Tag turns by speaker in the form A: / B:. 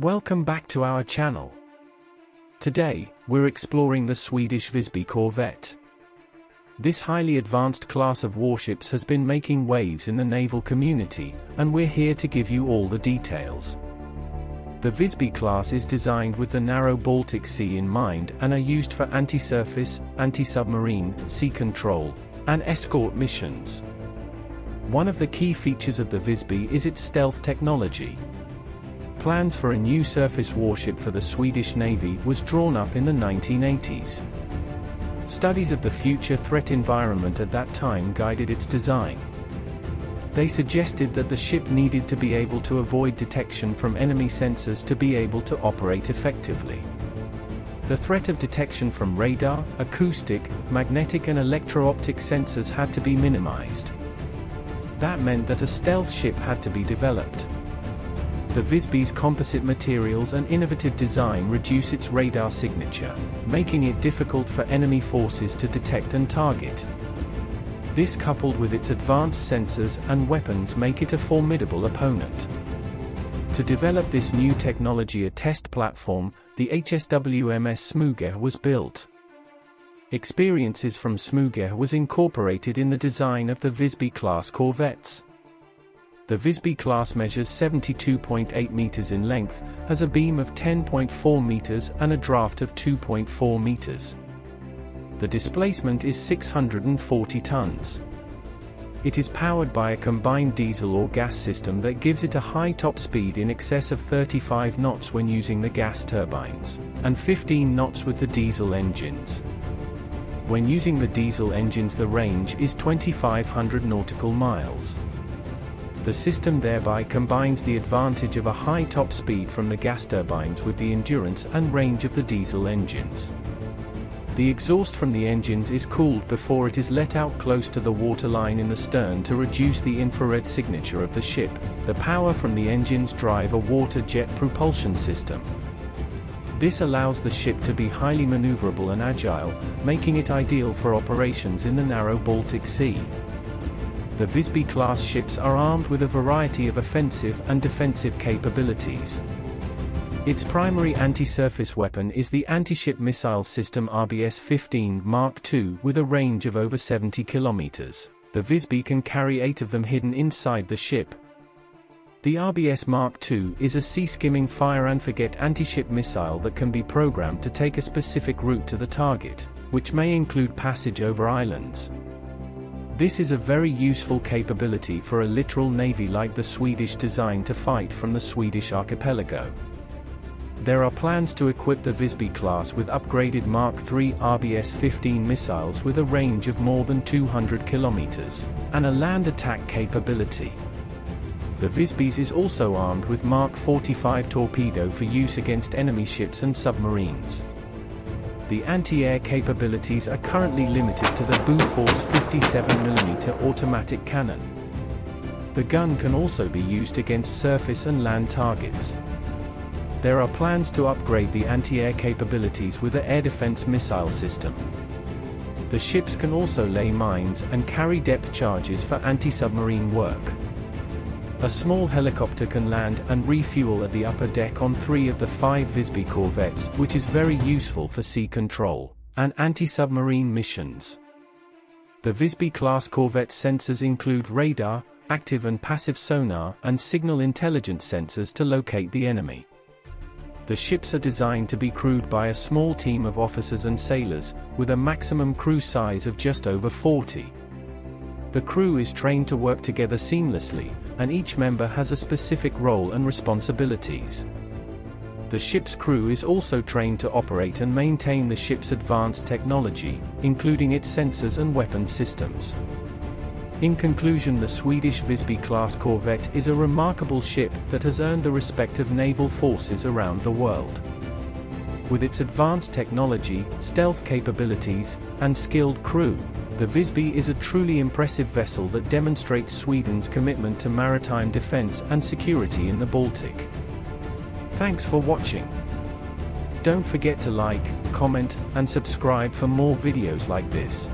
A: Welcome back to our channel. Today, we're exploring the Swedish Visby corvette. This highly advanced class of warships has been making waves in the naval community, and we're here to give you all the details. The Visby class is designed with the narrow Baltic Sea in mind and are used for anti-surface, anti-submarine, sea control, and escort missions. One of the key features of the Visby is its stealth technology. Plans for a new surface warship for the Swedish Navy was drawn up in the 1980s. Studies of the future threat environment at that time guided its design. They suggested that the ship needed to be able to avoid detection from enemy sensors to be able to operate effectively. The threat of detection from radar, acoustic, magnetic and electro-optic sensors had to be minimized. That meant that a stealth ship had to be developed. The Visby's composite materials and innovative design reduce its radar signature, making it difficult for enemy forces to detect and target. This coupled with its advanced sensors and weapons make it a formidable opponent. To develop this new technology a test platform, the HSWMS Smyge was built. Experiences from Smyge was incorporated in the design of the Visby-class corvettes. The Visby class measures 72.8 meters in length, has a beam of 10.4 meters and a draft of 2.4 meters. The displacement is 640 tons. It is powered by a combined diesel or gas system that gives it a high top speed in excess of 35 knots when using the gas turbines, and 15 knots with the diesel engines. When using the diesel engines the range is 2500 nautical miles. The system thereby combines the advantage of a high top speed from the gas turbines with the endurance and range of the diesel engines. The exhaust from the engines is cooled before it is let out close to the waterline in the stern to reduce the infrared signature of the ship. The power from the engines drive a water jet propulsion system, this allows the ship to be highly maneuverable and agile, making it ideal for operations in the narrow Baltic Sea. The Visby-class ships are armed with a variety of offensive and defensive capabilities. Its primary anti-surface weapon is the anti-ship missile system RBS-15 Mark II with a range of over 70 kilometers. The Visby can carry eight of them hidden inside the ship, the RBS Mark II is a sea-skimming fire-and-forget anti-ship missile that can be programmed to take a specific route to the target, which may include passage over islands. This is a very useful capability for a littoral navy like the Swedish designed to fight from the Swedish archipelago. There are plans to equip the Visby class with upgraded Mark III RBS-15 missiles with a range of more than 200 kilometers, and a land attack capability. The Visbys is also armed with Mark 45 torpedo for use against enemy ships and submarines. The anti-air capabilities are currently limited to the Bofors 57mm automatic cannon. The gun can also be used against surface and land targets. There are plans to upgrade the anti-air capabilities with the air defense missile system. The ships can also lay mines and carry depth charges for anti-submarine work. A small helicopter can land and refuel at the upper deck on three of the five Visby corvettes, which is very useful for sea control and anti-submarine missions. The Visby-class corvette sensors include radar, active and passive sonar, and signal intelligence sensors to locate the enemy. The ships are designed to be crewed by a small team of officers and sailors, with a maximum crew size of just over 40. The crew is trained to work together seamlessly, and each member has a specific role and responsibilities. The ship's crew is also trained to operate and maintain the ship's advanced technology, including its sensors and weapon systems. In conclusion the Swedish Visby-class corvette is a remarkable ship that has earned the respect of naval forces around the world. With its advanced technology, stealth capabilities, and skilled crew, the Visby is a truly impressive vessel that demonstrates Sweden's commitment to maritime defense and security in the Baltic. Thanks for watching. Don't forget to like, comment, and subscribe for more videos like this.